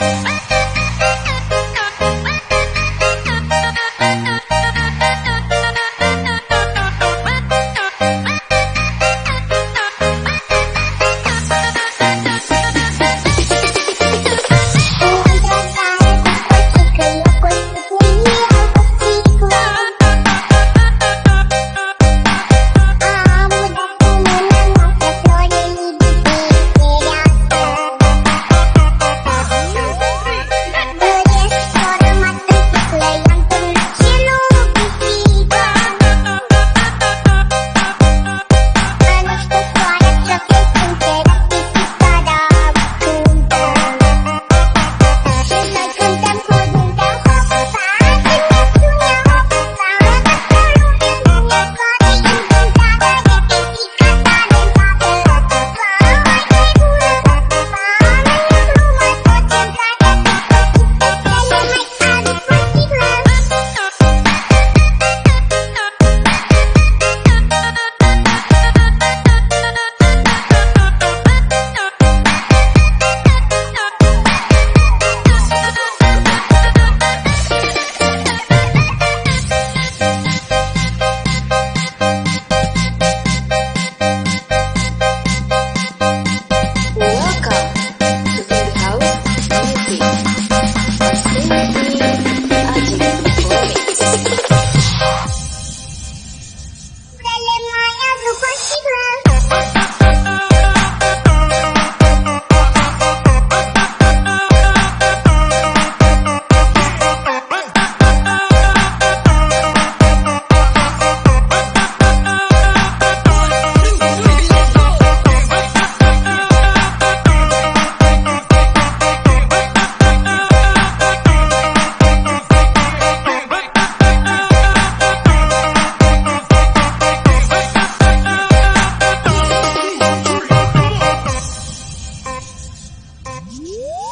Bye. Woo!